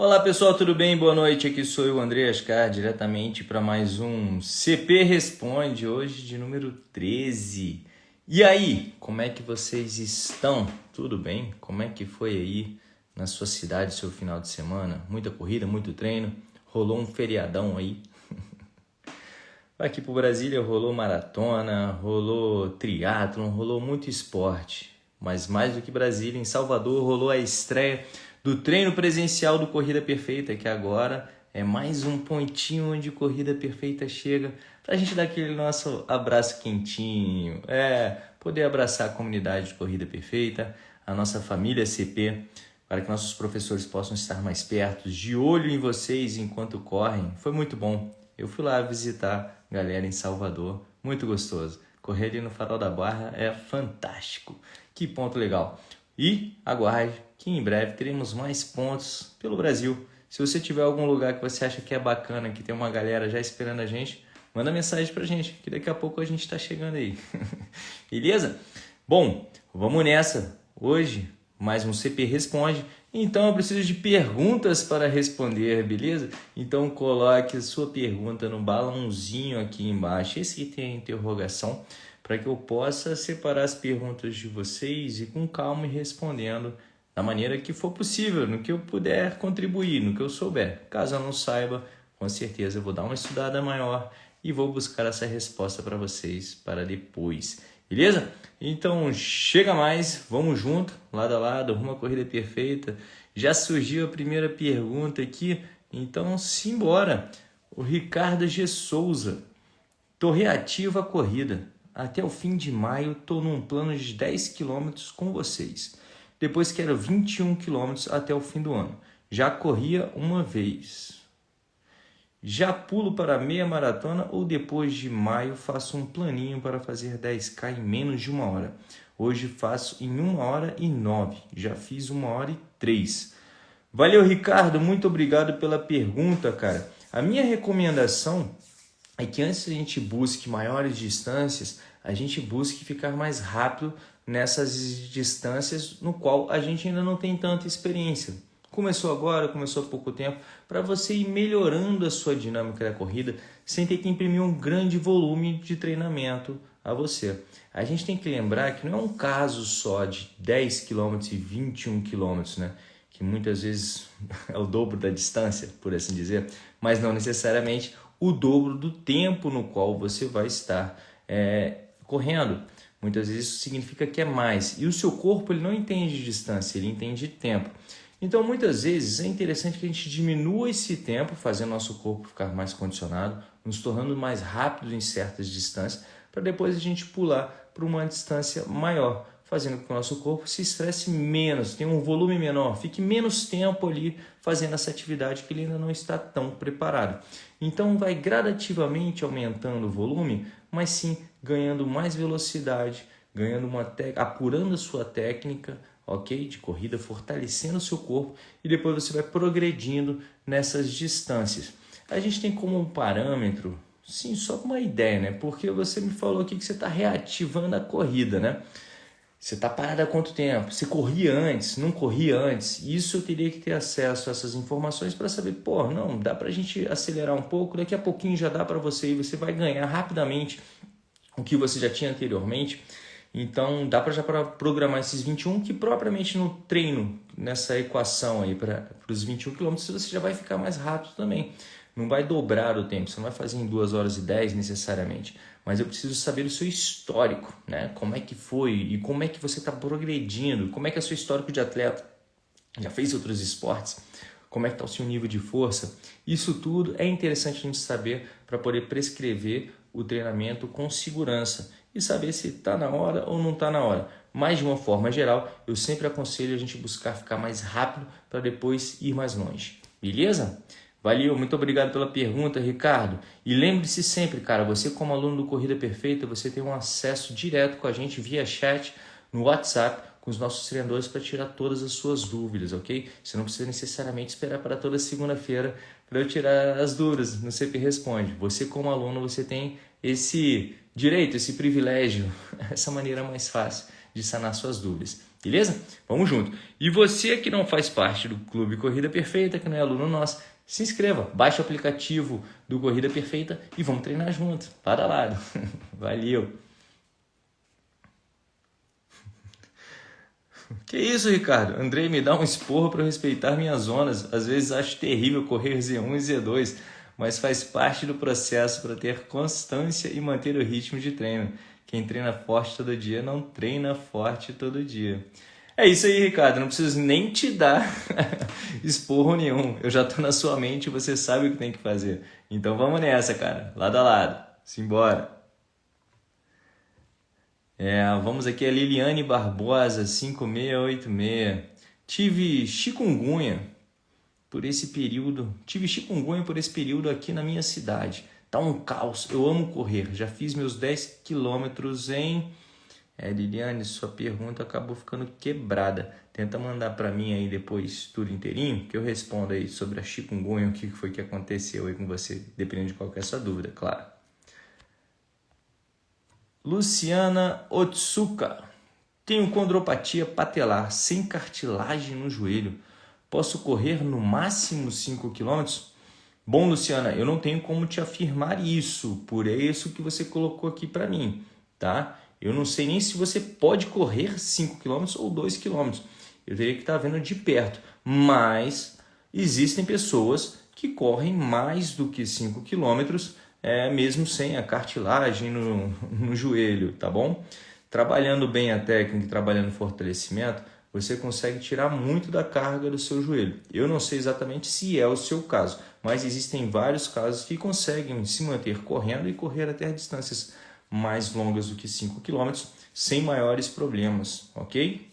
Olá pessoal, tudo bem? Boa noite. Aqui sou eu, André Ascar, diretamente para mais um CP Responde, hoje de número 13. E aí, como é que vocês estão? Tudo bem? Como é que foi aí na sua cidade seu final de semana? Muita corrida, muito treino? Rolou um feriadão aí? Aqui pro Brasília rolou maratona, rolou triatlon, rolou muito esporte. Mas mais do que Brasília, em Salvador rolou a estreia do treino presencial do Corrida Perfeita, que agora é mais um pontinho onde Corrida Perfeita chega para a gente dar aquele nosso abraço quentinho, é, poder abraçar a comunidade de Corrida Perfeita, a nossa família CP, para que nossos professores possam estar mais perto, de olho em vocês enquanto correm. Foi muito bom. Eu fui lá visitar a galera em Salvador, muito gostoso. Correr ali no Farol da Barra é fantástico. Que ponto legal. E aguarde que em breve teremos mais pontos pelo Brasil. Se você tiver algum lugar que você acha que é bacana, que tem uma galera já esperando a gente, manda mensagem pra gente, que daqui a pouco a gente está chegando aí. Beleza? Bom, vamos nessa. Hoje, mais um CP Responde. Então eu preciso de perguntas para responder, beleza? Então coloque a sua pergunta no balãozinho aqui embaixo. Esse aqui tem a interrogação para que eu possa separar as perguntas de vocês e com calma ir respondendo da maneira que for possível, no que eu puder contribuir, no que eu souber. Caso eu não saiba, com certeza eu vou dar uma estudada maior e vou buscar essa resposta para vocês para depois. Beleza? Então chega mais, vamos junto, lado a lado, uma corrida perfeita. Já surgiu a primeira pergunta aqui, então simbora. O Ricardo G. Souza. Tô reativo à corrida. Até o fim de maio, estou num plano de 10 km com vocês. Depois quero 21 km até o fim do ano. Já corria uma vez. Já pulo para meia maratona ou depois de maio faço um planinho para fazer 10k em menos de uma hora. Hoje faço em uma hora e nove. Já fiz uma hora e três. Valeu, Ricardo. Muito obrigado pela pergunta, cara. A minha recomendação é que antes a gente busque maiores distâncias, a gente busque ficar mais rápido nessas distâncias no qual a gente ainda não tem tanta experiência. Começou agora, começou há pouco tempo, para você ir melhorando a sua dinâmica da corrida sem ter que imprimir um grande volume de treinamento a você. A gente tem que lembrar que não é um caso só de 10 km e 21 km, né? que muitas vezes é o dobro da distância, por assim dizer, mas não necessariamente o dobro do tempo no qual você vai estar é, correndo. Muitas vezes isso significa que é mais. E o seu corpo ele não entende de distância, ele entende de tempo. Então, muitas vezes é interessante que a gente diminua esse tempo, fazendo nosso corpo ficar mais condicionado, nos tornando mais rápido em certas distâncias, para depois a gente pular para uma distância maior fazendo com que o nosso corpo se estresse menos, tenha um volume menor, fique menos tempo ali fazendo essa atividade que ele ainda não está tão preparado. Então vai gradativamente aumentando o volume, mas sim ganhando mais velocidade, ganhando uma apurando a sua técnica, ok? De corrida, fortalecendo o seu corpo e depois você vai progredindo nessas distâncias. A gente tem como um parâmetro, sim, só uma ideia, né? Porque você me falou aqui que você está reativando a corrida, né? Você está parado há quanto tempo? Você corria antes? Não corria antes? Isso eu teria que ter acesso a essas informações para saber, pô, não, dá para a gente acelerar um pouco, daqui a pouquinho já dá para você e você vai ganhar rapidamente o que você já tinha anteriormente. Então dá para já para programar esses 21 que propriamente no treino, nessa equação aí para os 21 km, você já vai ficar mais rápido também. Não vai dobrar o tempo, você não vai fazer em 2 horas e 10 necessariamente mas eu preciso saber o seu histórico, né? Como é que foi e como é que você está progredindo, como é que é o seu histórico de atleta, já fez outros esportes, como é que está o seu nível de força. Isso tudo é interessante a gente saber para poder prescrever o treinamento com segurança e saber se está na hora ou não está na hora. Mas de uma forma geral, eu sempre aconselho a gente buscar ficar mais rápido para depois ir mais longe. Beleza? Valeu, muito obrigado pela pergunta, Ricardo. E lembre-se sempre, cara, você como aluno do Corrida Perfeita, você tem um acesso direto com a gente via chat no WhatsApp com os nossos treinadores para tirar todas as suas dúvidas, ok? Você não precisa necessariamente esperar para toda segunda-feira para eu tirar as dúvidas no CP Responde. Você como aluno, você tem esse direito, esse privilégio, essa maneira mais fácil de sanar suas dúvidas. beleza? Vamos junto. E você que não faz parte do Clube Corrida Perfeita, que não é aluno nosso, se inscreva, baixe o aplicativo do Corrida Perfeita e vamos treinar junto, para lado. Valeu! Que isso, Ricardo? Andrei me dá um esporro para respeitar minhas zonas. Às vezes acho terrível correr Z1 e Z2, mas faz parte do processo para ter constância e manter o ritmo de treino. Quem treina forte todo dia não treina forte todo dia. É isso aí, Ricardo. Não preciso nem te dar esporro nenhum. Eu já estou na sua mente e você sabe o que tem que fazer. Então vamos nessa, cara. Lado a lado. Simbora. É, vamos aqui a Liliane Barbosa, 5686. Tive chikungunya por esse período. Tive chikungunya por esse período aqui na minha cidade. Tá um caos. Eu amo correr. Já fiz meus 10 quilômetros em. É, Liliane, sua pergunta acabou ficando quebrada. Tenta mandar para mim aí depois tudo inteirinho, que eu respondo aí sobre a chikungunya, o que foi que aconteceu aí com você, dependendo de qualquer sua dúvida, claro. Luciana Otsuka. Tenho condropatia patelar sem cartilagem no joelho. Posso correr no máximo 5 km? Bom, Luciana, eu não tenho como te afirmar isso, por isso que você colocou aqui para mim, tá? Eu não sei nem se você pode correr 5 km ou 2 km. Eu teria que estar vendo de perto, mas existem pessoas que correm mais do que 5 quilômetros é, mesmo sem a cartilagem no, no joelho, tá bom? Trabalhando bem a técnica e trabalhando fortalecimento, você consegue tirar muito da carga do seu joelho. Eu não sei exatamente se é o seu caso, mas existem vários casos que conseguem se manter correndo e correr até distâncias mais longas do que 5 km sem maiores problemas, ok?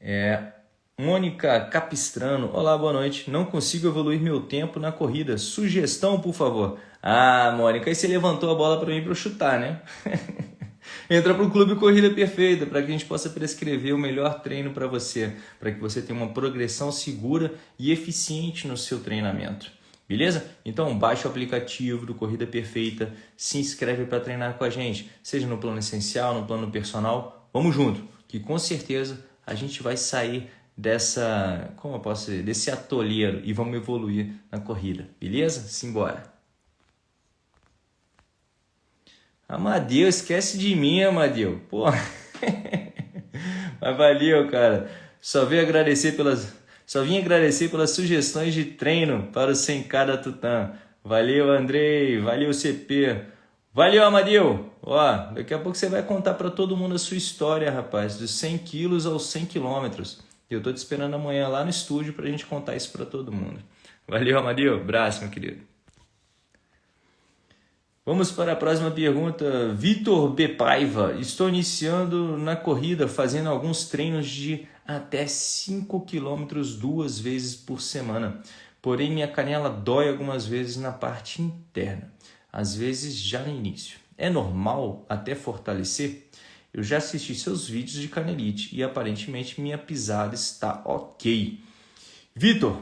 É, Mônica Capistrano, olá, boa noite. Não consigo evoluir meu tempo na corrida. Sugestão, por favor. Ah, Mônica, aí você levantou a bola para mim para eu chutar, né? Entra para o Clube Corrida Perfeita para que a gente possa prescrever o melhor treino para você, para que você tenha uma progressão segura e eficiente no seu treinamento. Beleza? Então baixe o aplicativo do Corrida Perfeita, se inscreve para treinar com a gente, seja no plano essencial, no plano personal. Vamos junto, que com certeza a gente vai sair dessa, como eu posso dizer, desse atolheiro e vamos evoluir na corrida, beleza? Simbora. Amadeu, esquece de mim, Amadeu. Pô. Mas valeu, cara. Só vim agradecer pelas só vim agradecer pelas sugestões de treino para o 100K da Tutã. Valeu, Andrei. Valeu, CP. Valeu, Amadeu. Ó, daqui a pouco você vai contar para todo mundo a sua história, rapaz, dos 100 quilos aos 100 quilômetros. Eu estou te esperando amanhã lá no estúdio para a gente contar isso para todo mundo. Valeu, Amadeu. Abraço, meu querido. Vamos para a próxima pergunta. Vitor B. Paiva. Estou iniciando na corrida, fazendo alguns treinos de até 5 quilômetros duas vezes por semana. Porém, minha canela dói algumas vezes na parte interna, às vezes já no início. É normal até fortalecer? Eu já assisti seus vídeos de canelite e aparentemente minha pisada está ok. Vitor,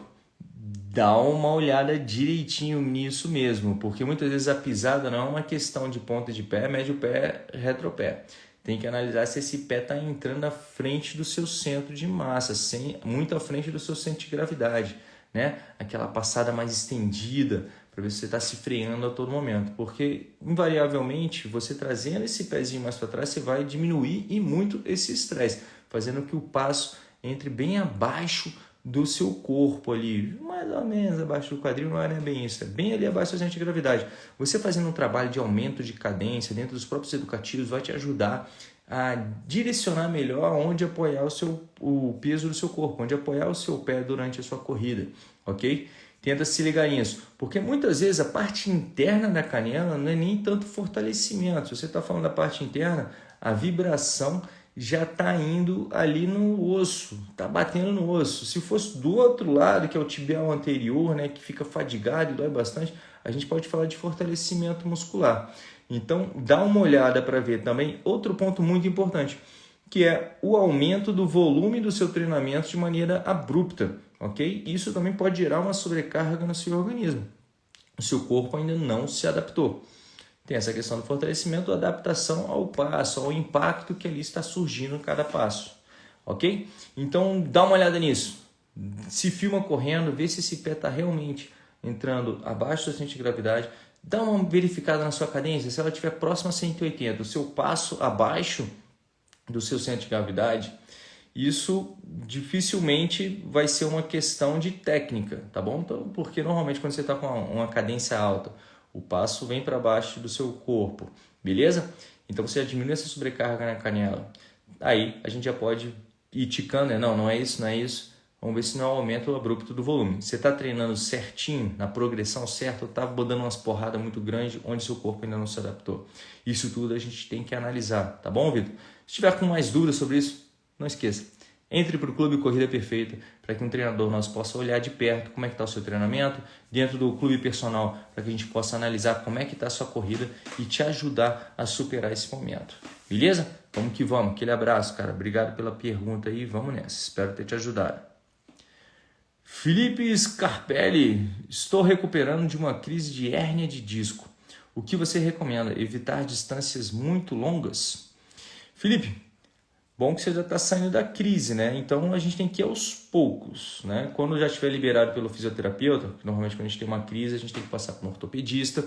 dá uma olhada direitinho nisso mesmo, porque muitas vezes a pisada não é uma questão de ponta de pé, médio pé, retropé. Tem que analisar se esse pé está entrando à frente do seu centro de massa, sem, muito à frente do seu centro de gravidade. Né? Aquela passada mais estendida, para ver se você está se freando a todo momento. Porque, invariavelmente, você trazendo esse pezinho mais para trás, você vai diminuir e muito esse estresse, fazendo que o passo entre bem abaixo do seu corpo ali, mais ou menos abaixo do quadril, não é bem isso, é bem ali abaixo do centro de gravidade. Você fazendo um trabalho de aumento de cadência dentro dos próprios educativos vai te ajudar a direcionar melhor onde apoiar o, seu, o peso do seu corpo, onde apoiar o seu pé durante a sua corrida, ok? Tenta se ligar nisso, porque muitas vezes a parte interna da canela não é nem tanto fortalecimento. Se você está falando da parte interna, a vibração já está indo ali no osso, está batendo no osso. Se fosse do outro lado, que é o tibial anterior, né, que fica fadigado e dói bastante, a gente pode falar de fortalecimento muscular. Então, dá uma olhada para ver também outro ponto muito importante, que é o aumento do volume do seu treinamento de maneira abrupta ok? Isso também pode gerar uma sobrecarga no seu organismo. O seu corpo ainda não se adaptou. tem essa questão do fortalecimento, adaptação ao passo, ao impacto que ali está surgindo em cada passo. Ok? Então dá uma olhada nisso. Se filma correndo, vê se esse pé está realmente entrando abaixo do centro de gravidade. Dá uma verificada na sua cadência. Se ela estiver próxima a 180, o seu passo abaixo do seu centro de gravidade, isso dificilmente vai ser uma questão de técnica, tá bom? Então, porque normalmente quando você está com uma cadência alta, o passo vem para baixo do seu corpo, beleza? Então você diminui essa sobrecarga na canela. Aí a gente já pode ir ticando, né? não, não é isso, não é isso. Vamos ver se não é um aumento abrupto do volume. Você está treinando certinho, na progressão certa, ou está dando umas porradas muito grandes onde seu corpo ainda não se adaptou. Isso tudo a gente tem que analisar, tá bom, Vitor? Se tiver com mais dúvidas sobre isso, não esqueça, entre para o Clube Corrida Perfeita para que um treinador nosso possa olhar de perto como é que está o seu treinamento, dentro do clube personal para que a gente possa analisar como é que está a sua corrida e te ajudar a superar esse momento. Beleza? Vamos que vamos. Aquele abraço, cara. Obrigado pela pergunta aí. Vamos nessa. Espero ter te ajudado. Felipe Scarpelli, estou recuperando de uma crise de hérnia de disco. O que você recomenda? Evitar distâncias muito longas? Felipe, Bom que você já está saindo da crise, né? Então a gente tem que ir aos poucos, né? Quando já estiver liberado pelo fisioterapeuta, normalmente quando a gente tem uma crise, a gente tem que passar para um ortopedista,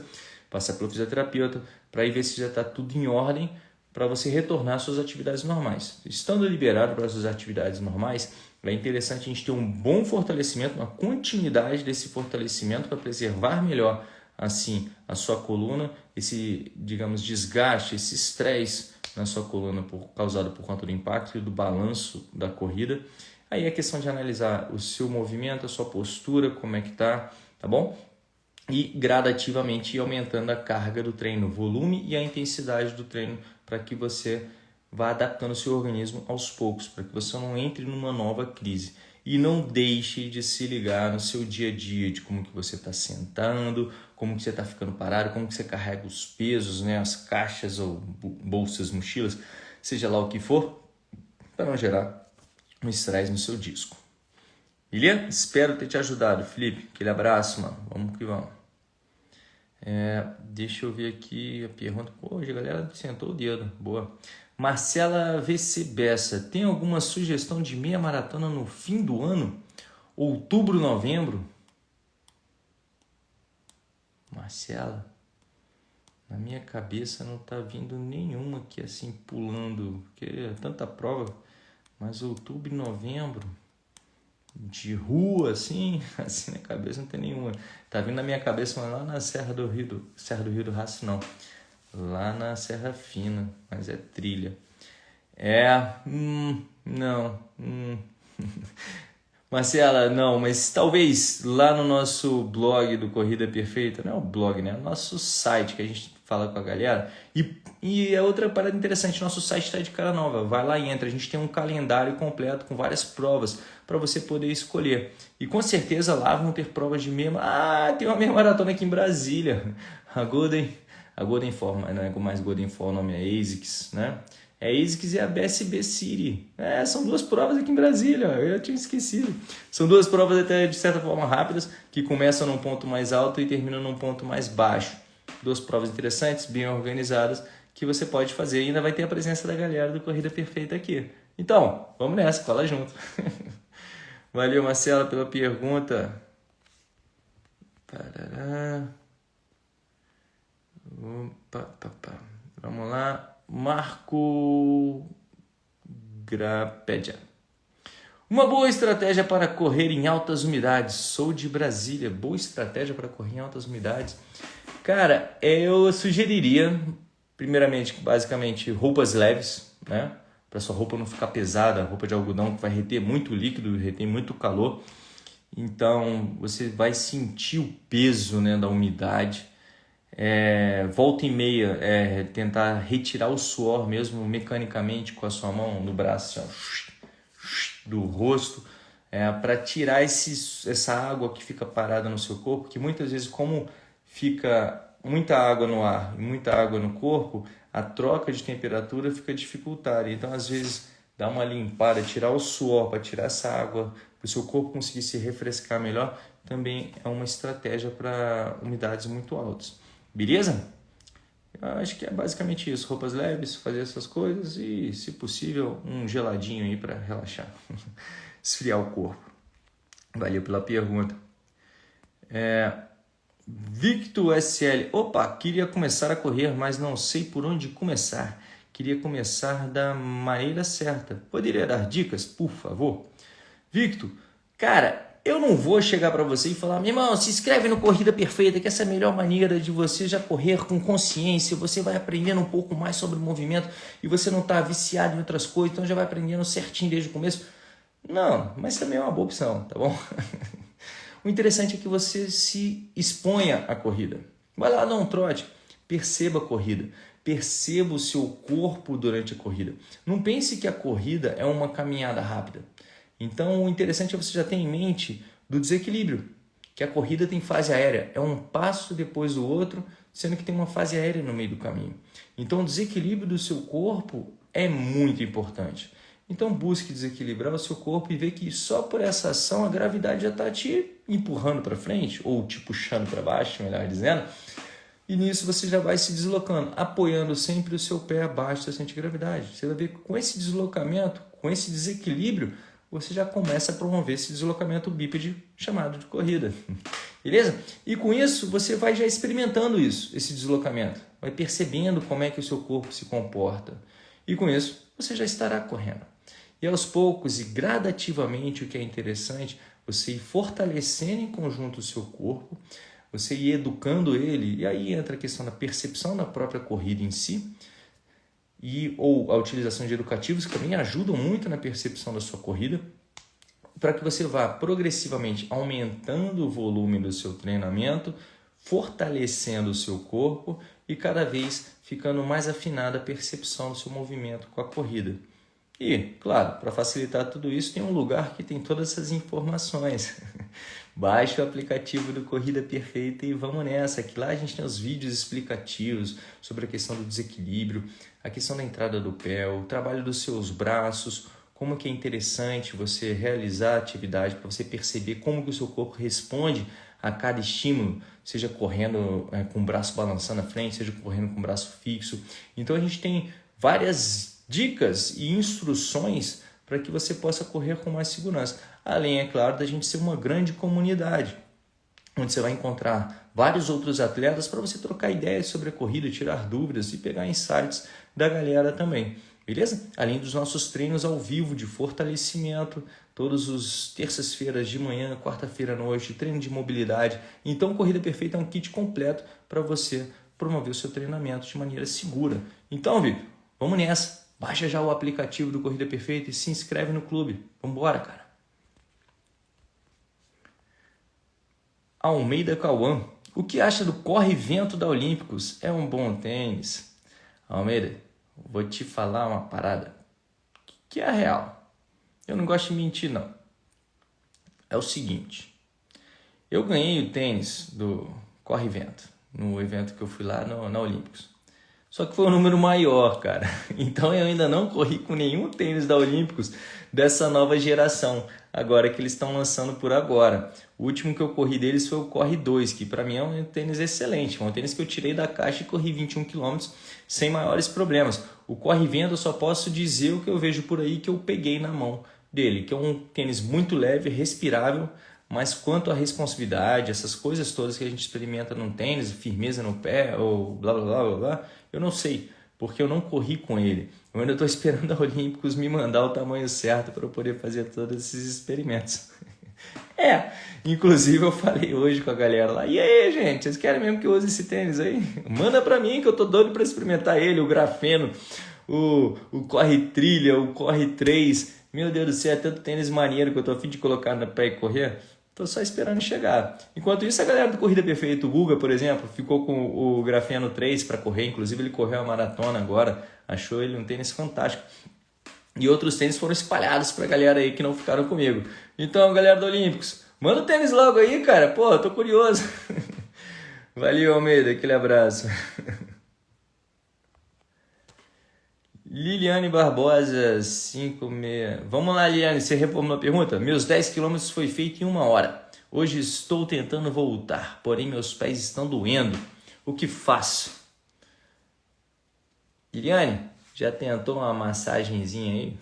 passar pelo fisioterapeuta, para ir ver se já está tudo em ordem para você retornar às suas atividades normais. Estando liberado para as suas atividades normais, é interessante a gente ter um bom fortalecimento, uma continuidade desse fortalecimento para preservar melhor assim a sua coluna, esse, digamos, desgaste, esse estresse na sua coluna por, causado por conta do impacto e do balanço da corrida. Aí é questão de analisar o seu movimento, a sua postura, como é que tá, tá bom? E gradativamente ir aumentando a carga do treino, o volume e a intensidade do treino para que você vá adaptando o seu organismo aos poucos, para que você não entre numa nova crise e não deixe de se ligar no seu dia a dia de como que você está sentando, como que você está ficando parado, como que você carrega os pesos, né, as caixas ou bolsas, mochilas, seja lá o que for, para não gerar um estresse no seu disco. Beleza? Espero ter te ajudado, Felipe. Aquele abraço, mano. Vamos que vamos. É, deixa eu ver aqui a pergunta. Hoje a galera sentou o dedo. Boa. Marcela VC Bessa, tem alguma sugestão de meia maratona no fim do ano? Outubro, novembro? Marcela, na minha cabeça não tá vindo nenhuma aqui assim pulando, porque é tanta prova, mas outubro e novembro de rua assim, assim na cabeça não tem nenhuma. Tá vindo na minha cabeça mas lá na Serra do Rio do Serra do Rio do Raço não lá na Serra Fina, mas é trilha. É, hum, não, hum. Marcela, não, mas talvez lá no nosso blog do Corrida Perfeita, não é o blog, né? É o nosso site que a gente fala com a galera. E, e é outra parada interessante, nosso site está de cara nova. Vai lá e entra, a gente tem um calendário completo com várias provas para você poder escolher. E com certeza lá vão ter provas de meia. Ah, tem uma meia maratona aqui em Brasília. A Golden a Golden Form, não é mais Golden Form, o nome é ASICS, né? É ASICS e a BSB City. É, são duas provas aqui em Brasília, eu tinha esquecido. São duas provas até de certa forma rápidas, que começam num ponto mais alto e terminam num ponto mais baixo. Duas provas interessantes, bem organizadas, que você pode fazer e ainda vai ter a presença da galera do Corrida Perfeita aqui. Então, vamos nessa, cola junto. Valeu, Marcela, pela pergunta. Parará. Pá, pá. Vamos lá. Marco Grapédia. Uma boa estratégia para correr em altas umidades. Sou de Brasília. Boa estratégia para correr em altas umidades. Cara, eu sugeriria, primeiramente, basicamente, roupas leves, né? Para sua roupa não ficar pesada, roupa de algodão que vai reter muito líquido, reter muito calor. Então, você vai sentir o peso né, da umidade é, volta e meia, é, tentar retirar o suor mesmo mecanicamente com a sua mão no braço, assim, do rosto, é, para tirar esse, essa água que fica parada no seu corpo, que muitas vezes, como fica muita água no ar e muita água no corpo, a troca de temperatura fica dificultada. Então, às vezes, dar uma limpada, tirar o suor para tirar essa água, para o seu corpo conseguir se refrescar melhor, também é uma estratégia para umidades muito altas. Beleza? Eu acho que é basicamente isso, roupas leves, fazer essas coisas e, se possível, um geladinho aí para relaxar, esfriar o corpo. Valeu pela pergunta. É, Victor SL, opa, queria começar a correr, mas não sei por onde começar. Queria começar da maneira certa. Poderia dar dicas, por favor? Victor, cara, eu não vou chegar para você e falar, meu irmão, se inscreve no Corrida Perfeita, que essa é a melhor maneira de você já correr com consciência, você vai aprendendo um pouco mais sobre o movimento e você não está viciado em outras coisas, então já vai aprendendo certinho desde o começo. Não, mas também é uma boa opção, tá bom? o interessante é que você se exponha à corrida. Vai lá, dá um trote, perceba a corrida, perceba o seu corpo durante a corrida. Não pense que a corrida é uma caminhada rápida. Então, o interessante é você já ter em mente do desequilíbrio, que a corrida tem fase aérea, é um passo depois do outro, sendo que tem uma fase aérea no meio do caminho. Então, o desequilíbrio do seu corpo é muito importante. Então, busque desequilibrar o seu corpo e ver que só por essa ação a gravidade já está te empurrando para frente, ou te puxando para baixo, melhor dizendo. E nisso você já vai se deslocando, apoiando sempre o seu pé abaixo da centro de gravidade. Você vai ver que com esse deslocamento, com esse desequilíbrio, você já começa a promover esse deslocamento bípede chamado de corrida. Beleza? E com isso, você vai já experimentando isso, esse deslocamento. Vai percebendo como é que o seu corpo se comporta. E com isso, você já estará correndo. E aos poucos e gradativamente, o que é interessante, você ir fortalecendo em conjunto o seu corpo, você ir educando ele, e aí entra a questão da percepção da própria corrida em si, e ou a utilização de educativos que também ajudam muito na percepção da sua corrida, para que você vá progressivamente aumentando o volume do seu treinamento, fortalecendo o seu corpo e cada vez ficando mais afinada a percepção do seu movimento com a corrida. E, claro, para facilitar tudo isso, tem um lugar que tem todas essas informações. Baixe o aplicativo do Corrida Perfeita e vamos nessa, que lá a gente tem os vídeos explicativos sobre a questão do desequilíbrio, a questão da entrada do pé, o trabalho dos seus braços, como que é interessante você realizar a atividade para você perceber como que o seu corpo responde a cada estímulo, seja correndo é, com o braço balançando à frente, seja correndo com o braço fixo. Então a gente tem várias dicas e instruções para que você possa correr com mais segurança. Além, é claro, da gente ser uma grande comunidade, onde você vai encontrar vários outros atletas para você trocar ideias sobre a corrida, tirar dúvidas e pegar insights da galera também. Beleza? Além dos nossos treinos ao vivo de fortalecimento, todos os terças-feiras de manhã, quarta-feira à noite, treino de mobilidade. Então, Corrida Perfeita é um kit completo para você promover o seu treinamento de maneira segura. Então, Vitor, vamos nessa. Baixa já o aplicativo do Corrida Perfeita e se inscreve no clube. Vambora, cara. Almeida Cauã. O que acha do corre-vento da Olímpicos? É um bom tênis. Almeida, vou te falar uma parada que é real. Eu não gosto de mentir, não. É o seguinte. Eu ganhei o tênis do corre-vento no evento que eu fui lá no, na Olímpicos. Só que foi um número maior, cara. Então eu ainda não corri com nenhum tênis da Olímpicos dessa nova geração, agora que eles estão lançando por agora. O último que eu corri deles foi o Corre 2, que para mim é um tênis excelente, um tênis que eu tirei da caixa e corri 21 km sem maiores problemas. O Corre Vento eu só posso dizer o que eu vejo por aí que eu peguei na mão dele, que é um tênis muito leve, respirável, mas quanto à responsabilidade, essas coisas todas que a gente experimenta num tênis, firmeza no pé ou blá blá blá blá, blá eu não sei, porque eu não corri com ele. Eu ainda estou esperando a Olímpicos me mandar o tamanho certo para eu poder fazer todos esses experimentos. é, inclusive eu falei hoje com a galera lá, e aí gente, vocês querem mesmo que eu use esse tênis aí? Manda para mim que eu tô doido para experimentar ele, o grafeno, o, o corre trilha, o corre 3. Meu Deus do céu, é tanto tênis maneiro que eu tô afim de colocar pé e correr. Estou só esperando chegar. Enquanto isso, a galera do Corrida Perfeita, o Guga, por exemplo, ficou com o Grafeno 3 para correr. Inclusive, ele correu a maratona agora. Achou ele um tênis fantástico. E outros tênis foram espalhados para a galera aí que não ficaram comigo. Então, galera do Olímpicos, manda o tênis logo aí, cara. Pô, tô curioso. Valeu, Almeida. Aquele abraço. Liliane Barbosa, 56. Vamos lá, Liliane, você reformulou a pergunta? Meus 10 quilômetros foi feito em uma hora. Hoje estou tentando voltar, porém meus pés estão doendo. O que faço? Iriane, já tentou uma massagenzinha aí?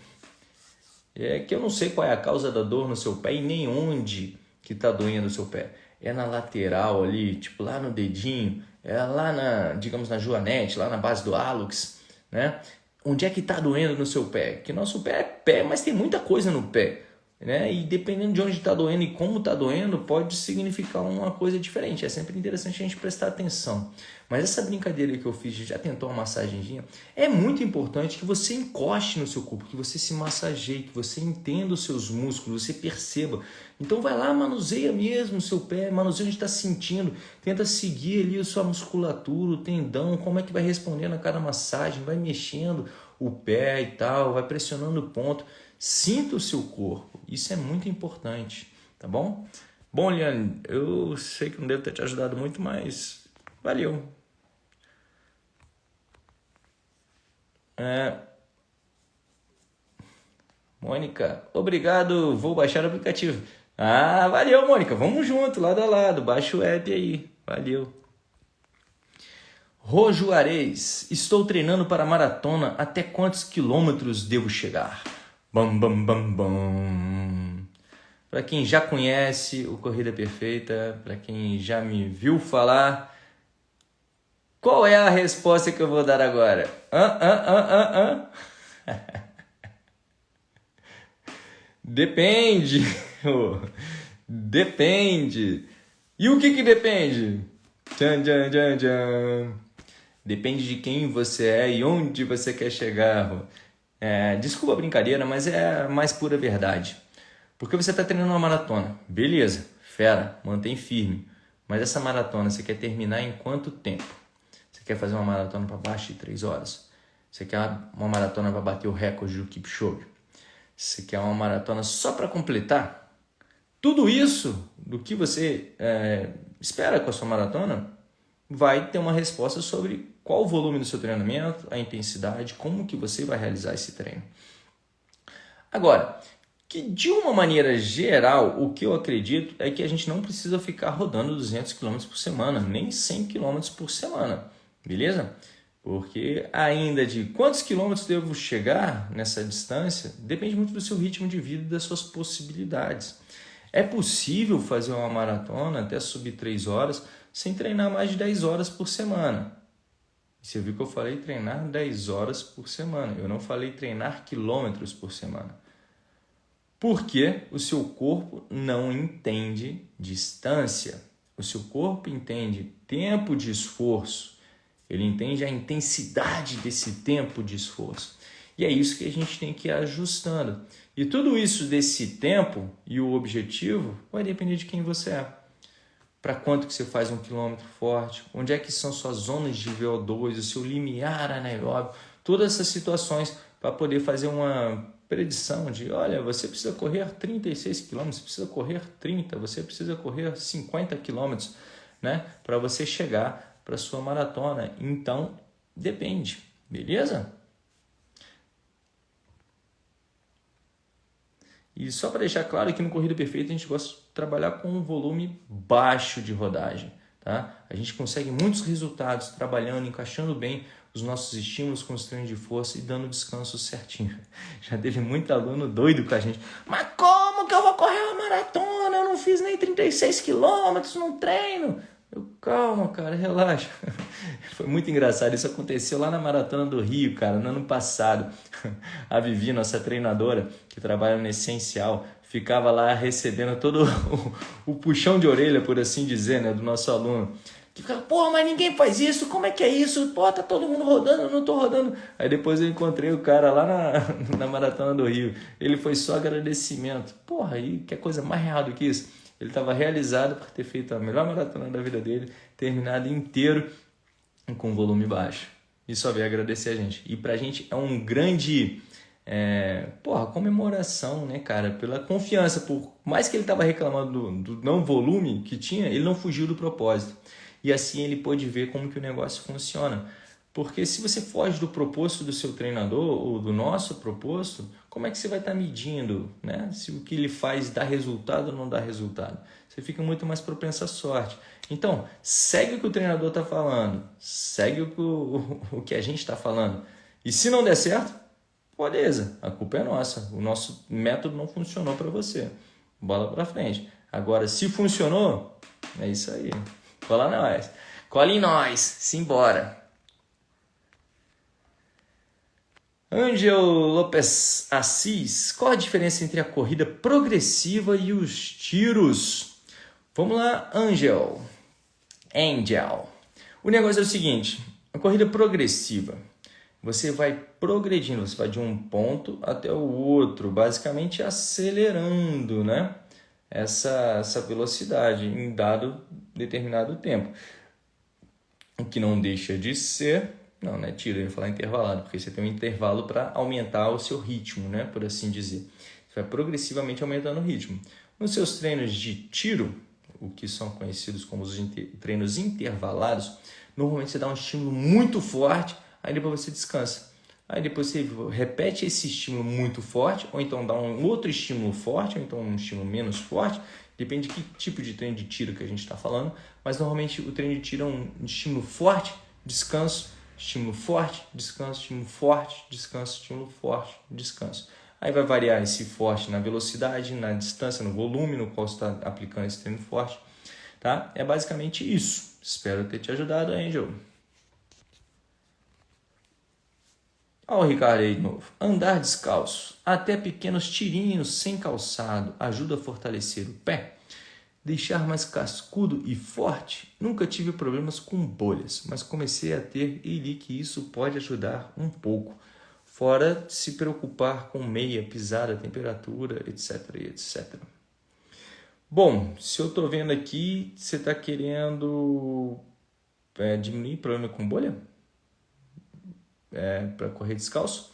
É que eu não sei qual é a causa da dor no seu pé e nem onde que tá doendo o seu pé. É na lateral ali, tipo lá no dedinho, é lá na, digamos, na joanete, lá na base do hálux, né? Onde é que tá doendo no seu pé? Que nosso pé é pé, mas tem muita coisa no pé. Né? E dependendo de onde está doendo e como está doendo, pode significar uma coisa diferente. É sempre interessante a gente prestar atenção. Mas essa brincadeira que eu fiz, já tentou uma massagenzinha, é muito importante que você encoste no seu corpo, que você se massageie, que você entenda os seus músculos, você perceba. Então vai lá, manuseia mesmo o seu pé, manuseia onde está sentindo, tenta seguir ali a sua musculatura, o tendão, como é que vai respondendo a cada massagem, vai mexendo o pé e tal, vai pressionando o ponto. Sinta o seu corpo, isso é muito importante, tá bom? Bom, Liane, eu sei que não devo ter te ajudado muito, mas valeu. É... Mônica, obrigado, vou baixar o aplicativo. Ah, valeu, Mônica, vamos junto, lado a lado, baixa o app aí, valeu. Rojo Areis, estou treinando para maratona, até quantos quilômetros devo chegar? Bam, bam, bam, bam. Para quem já conhece o Corrida Perfeita, para quem já me viu falar, qual é a resposta que eu vou dar agora? Hã, hã, hã, hã, hã? depende. depende. E o que que depende? Tchan, tchan, tchan, tchan. Depende de quem você é e onde você quer chegar. É, desculpa a brincadeira, mas é a mais pura verdade. Porque você está treinando uma maratona. Beleza, fera, mantém firme. Mas essa maratona você quer terminar em quanto tempo? Você quer fazer uma maratona para baixo de 3 horas? Você quer uma maratona para bater o recorde do Kipchoge? Você quer uma maratona só para completar? Tudo isso do que você é, espera com a sua maratona vai ter uma resposta sobre qual o volume do seu treinamento, a intensidade, como que você vai realizar esse treino. Agora, que de uma maneira geral, o que eu acredito é que a gente não precisa ficar rodando 200 km por semana, nem 100 km por semana, beleza? Porque ainda de quantos quilômetros devo chegar nessa distância depende muito do seu ritmo de vida e das suas possibilidades. É possível fazer uma maratona até subir 3 horas sem treinar mais de 10 horas por semana. Você viu que eu falei treinar 10 horas por semana. Eu não falei treinar quilômetros por semana. Porque o seu corpo não entende distância. O seu corpo entende tempo de esforço. Ele entende a intensidade desse tempo de esforço. E é isso que a gente tem que ir ajustando. E tudo isso desse tempo e o objetivo vai depender de quem você é para quanto que você faz um quilômetro forte, onde é que são suas zonas de VO2, o seu limiar anaeróbio, todas essas situações para poder fazer uma predição de, olha, você precisa correr 36 quilômetros, você precisa correr 30, você precisa correr 50 quilômetros, né, para você chegar para sua maratona. Então, depende, beleza? E só para deixar claro que no Corrida Perfeita a gente gosta trabalhar com um volume baixo de rodagem. Tá? A gente consegue muitos resultados trabalhando, encaixando bem os nossos estímulos com os treinos de força e dando descanso certinho. Já teve muito aluno doido com a gente. Mas como que eu vou correr uma maratona? Eu não fiz nem 36 quilômetros no treino. Eu, calma, cara, relaxa. Foi muito engraçado. Isso aconteceu lá na Maratona do Rio, cara, no ano passado. A Vivi, nossa treinadora, que trabalha no Essencial, ficava lá recebendo todo o, o puxão de orelha, por assim dizer, né, do nosso aluno. Que ficava, pô, mas ninguém faz isso, como é que é isso? Pô, tá todo mundo rodando, eu não tô rodando. Aí depois eu encontrei o cara lá na, na Maratona do Rio. Ele foi só agradecimento. Porra, aí que coisa mais real do que isso? Ele estava realizado por ter feito a melhor maratona da vida dele, terminado inteiro com volume baixo. E só veio agradecer a gente. E pra gente é um grande é, porra, comemoração, né, cara? Pela confiança. Por mais que ele estava reclamando do, do, não volume que tinha, ele não fugiu do propósito. E assim ele pôde ver como que o negócio funciona. Porque se você foge do propósito do seu treinador ou do nosso propósito, como é que você vai estar tá medindo né? se o que ele faz dá resultado ou não dá resultado? Você fica muito mais propenso à sorte. Então, segue o que o treinador está falando, segue o que, o, o que a gente está falando. E se não der certo, beleza, a culpa é nossa. O nosso método não funcionou para você. Bola para frente. Agora, se funcionou, é isso aí. Cola nós. Cola em nós. Simbora. Angel Lopes Assis, qual a diferença entre a corrida progressiva e os tiros? Vamos lá, Angel. Angel. O negócio é o seguinte: a corrida progressiva, você vai progredindo, você vai de um ponto até o outro, basicamente acelerando, né? Essa, essa velocidade em dado determinado tempo. O que não deixa de ser não, né? Tiro, eu ia falar intervalado, porque você tem um intervalo para aumentar o seu ritmo, né? Por assim dizer. Você vai progressivamente aumentando o ritmo. Nos seus treinos de tiro, o que são conhecidos como os treinos intervalados, normalmente você dá um estímulo muito forte, aí depois você descansa. Aí depois você repete esse estímulo muito forte, ou então dá um outro estímulo forte, ou então um estímulo menos forte, depende de que tipo de treino de tiro que a gente está falando, mas normalmente o treino de tiro é um estímulo forte, descanso, estímulo forte, descanso, estímulo forte, descanso, estímulo forte, descanso. Aí vai variar esse forte na velocidade, na distância, no volume no qual você está aplicando esse treino forte. Tá? É basicamente isso. Espero ter te ajudado, Angel. Olha o Ricardo aí de novo. Andar descalço, até pequenos tirinhos sem calçado, ajuda a fortalecer o pé deixar mais cascudo e forte, nunca tive problemas com bolhas, mas comecei a ter e li que isso pode ajudar um pouco, fora se preocupar com meia, pisada, temperatura, etc, etc. Bom, se eu estou vendo aqui, você está querendo é, diminuir problema com bolha? É, para correr descalço?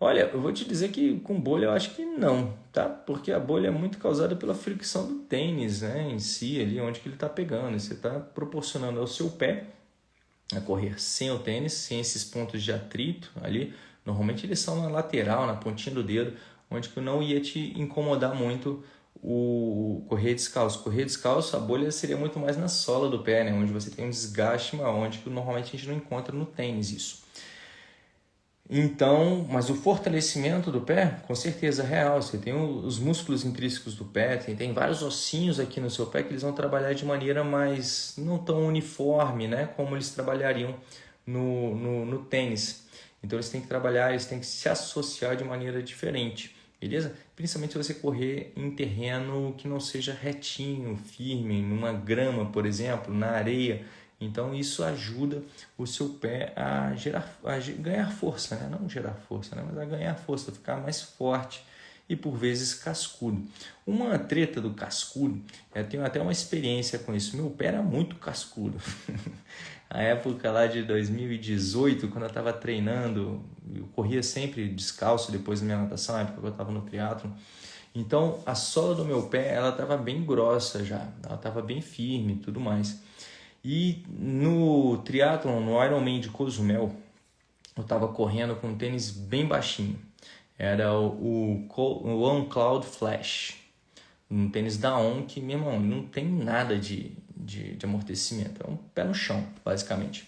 Olha, eu vou te dizer que com bolha eu acho que não, tá? Porque a bolha é muito causada pela fricção do tênis, né? Em si, ali onde que ele está pegando. E você está proporcionando ao seu pé a correr sem o tênis, sem esses pontos de atrito ali. Normalmente eles são na lateral, na pontinha do dedo, onde que não ia te incomodar muito o correr descalço. Correr descalço, a bolha seria muito mais na sola do pé, né? Onde você tem um desgaste maior, onde que normalmente a gente não encontra no tênis isso. Então, mas o fortalecimento do pé, com certeza é real. Você tem os músculos intrínsecos do pé, tem, tem vários ossinhos aqui no seu pé que eles vão trabalhar de maneira mais não tão uniforme, né? Como eles trabalhariam no, no, no tênis. Então eles têm que trabalhar, eles têm que se associar de maneira diferente, beleza? Principalmente se você correr em terreno que não seja retinho, firme, numa grama, por exemplo, na areia então isso ajuda o seu pé a, gerar, a ganhar força, né? não gerar força, né? mas a ganhar força, ficar mais forte e por vezes cascudo. Uma treta do cascudo, eu tenho até uma experiência com isso. Meu pé era muito cascudo. a época lá de 2018, quando eu estava treinando, eu corria sempre descalço depois da minha natação, na época que eu estava no triatlo. Então a sola do meu pé ela estava bem grossa já, ela estava bem firme e tudo mais. E no triatlon, no Ironman de Cozumel, eu estava correndo com um tênis bem baixinho. Era o, o On Cloud Flash, um tênis da On que, meu irmão, não tem nada de, de, de amortecimento. É um pé no chão, basicamente.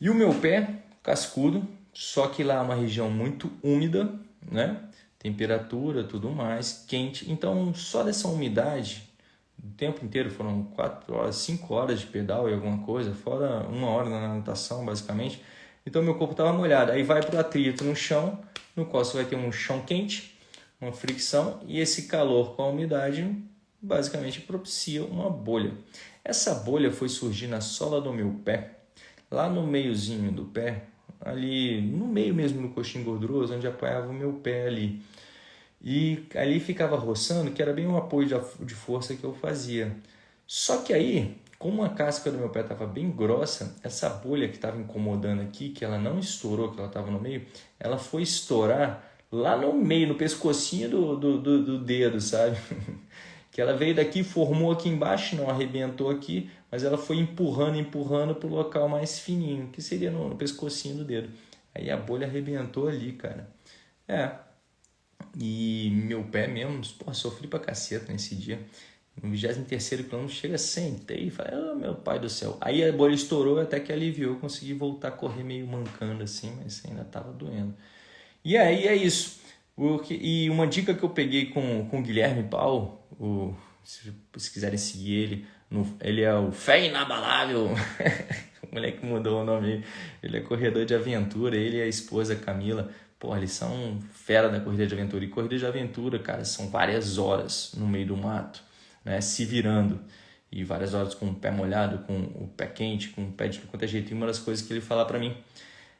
E o meu pé, cascudo, só que lá é uma região muito úmida, né? Temperatura, tudo mais, quente. Então, só dessa umidade o tempo inteiro, foram 4 horas, 5 horas de pedal e alguma coisa, fora uma hora na natação, basicamente. Então meu corpo estava molhado. Aí vai para o atrito no chão, no qual você vai ter um chão quente, uma fricção, e esse calor com a umidade basicamente propicia uma bolha. Essa bolha foi surgir na sola do meu pé, lá no meiozinho do pé, ali no meio mesmo do coxinho gorduroso, onde apoiava o meu pé ali. E ali ficava roçando, que era bem um apoio de força que eu fazia. Só que aí, como a casca do meu pé estava bem grossa, essa bolha que estava incomodando aqui, que ela não estourou, que ela estava no meio, ela foi estourar lá no meio, no pescocinho do, do, do, do dedo, sabe? que ela veio daqui, formou aqui embaixo, não arrebentou aqui, mas ela foi empurrando, empurrando para o local mais fininho, que seria no, no pescocinho do dedo. Aí a bolha arrebentou ali, cara. É, e meu pé mesmo, pô, sofri pra caceta nesse dia. No 23 quilômetro chega, sentei e falei, oh, meu pai do céu. Aí a bolha estourou até que aliviou, consegui voltar a correr meio mancando assim, mas ainda tava doendo. E aí é isso. e uma dica que eu peguei com, com o Guilherme Paulo, o, se, se quiserem seguir ele, no, ele é o Fé Inabalável. o moleque mudou o nome. Ele é corredor de aventura, ele e a esposa Camila. Pô, eles são fera da corrida de aventura. E corrida de aventura, cara, são várias horas no meio do mato, né? Se virando. E várias horas com o pé molhado, com o pé quente, com o pé de qualquer jeito. E uma das coisas que ele fala para mim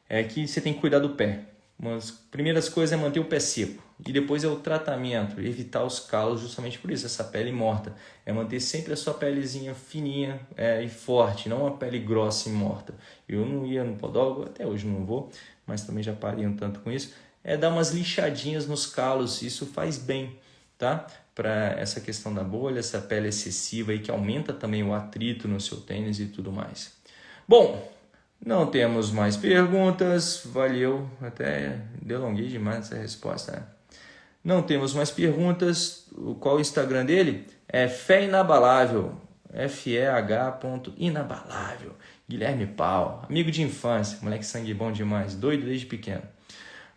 é que você tem que cuidar do pé. Uma das primeiras coisas é manter o pé seco. E depois é o tratamento, evitar os calos justamente por isso, essa pele morta. É manter sempre a sua pelezinha fininha é, e forte, não uma pele grossa e morta. Eu não ia no podólogo, até hoje não vou, mas também já parei um tanto com isso. É dar umas lixadinhas nos calos, isso faz bem, tá? Para essa questão da bolha, essa pele excessiva e que aumenta também o atrito no seu tênis e tudo mais. Bom, não temos mais perguntas. Valeu. Até delonguei demais essa resposta. Né? Não temos mais perguntas. Qual o Instagram dele? É Fé Inabalável. F-E-H. Inabalável. Guilherme Pau. Amigo de infância. Moleque sangue bom demais. Doido desde pequeno.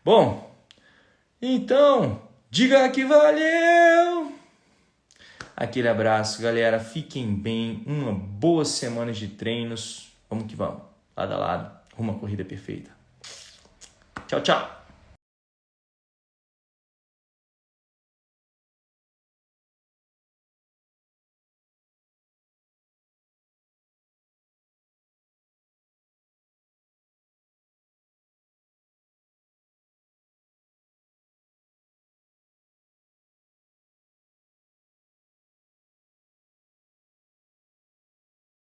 Bom, então, diga que valeu! Aquele abraço, galera. Fiquem bem. Uma boa semana de treinos. Vamos que vamos lado a lado, à corrida perfeita. Tchau, tchau!